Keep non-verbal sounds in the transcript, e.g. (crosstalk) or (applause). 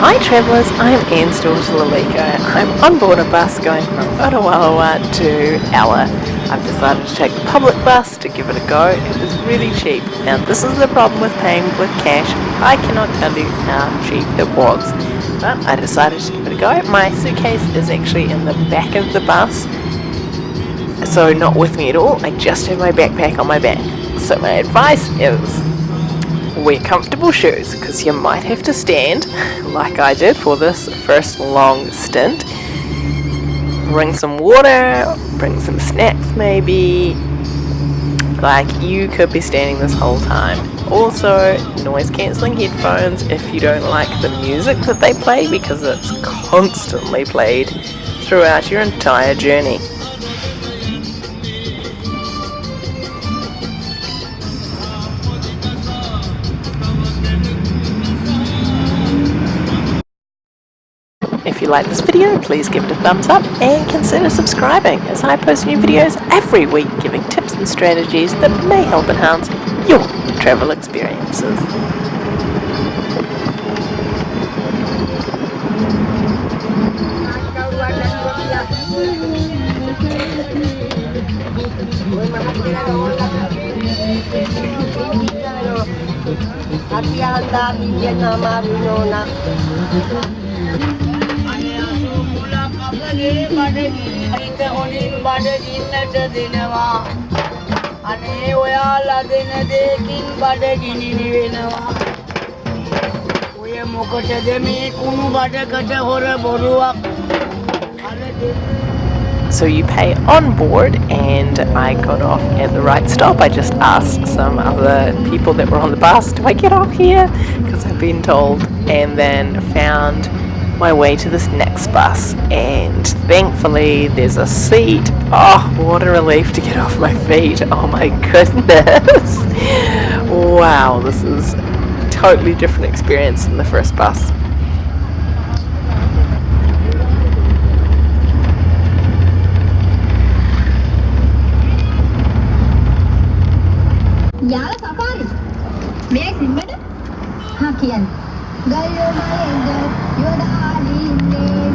Hi travellers, I'm Anne's daughter Lalika. I'm on board a bus going from Otawawa to Ella. I've decided to take the public bus to give it a go. It was really cheap. Now this is the problem with paying with cash. I cannot tell you how cheap it was. But I decided to give it a go. My suitcase is actually in the back of the bus. So not with me at all. I just have my backpack on my back. So my advice is wear comfortable shoes because you might have to stand like I did for this first long stint. Bring some water, bring some snacks maybe. Like you could be standing this whole time. Also, noise cancelling headphones if you don't like the music that they play because it's constantly played throughout your entire journey. If you like this video, please give it a thumbs up and consider subscribing as I post new videos every week giving tips and strategies that may help enhance your travel experiences. අපගේ බඩගිනිට හොඳින් බඩගින්නට දෙනවා අනේ ඔයාලා දෙන දෙකින් බඩගිනි නිවෙනවා ඔය මොකටද මේ කුණු බඩකට හොර බොරුවක් So you pay on board and I got off at the right stop. I just asked some other people that were on the bus, do I get off here? Because I've been told and then found my way to this next bus and thankfully there's a seat. Oh, what a relief to get (laughs) off my feet. Oh my goodness. wow, this is a totally different experience than the first bus. Yeah, Safari. May I sit, you? Huh, Girl, you're my angel, you're the.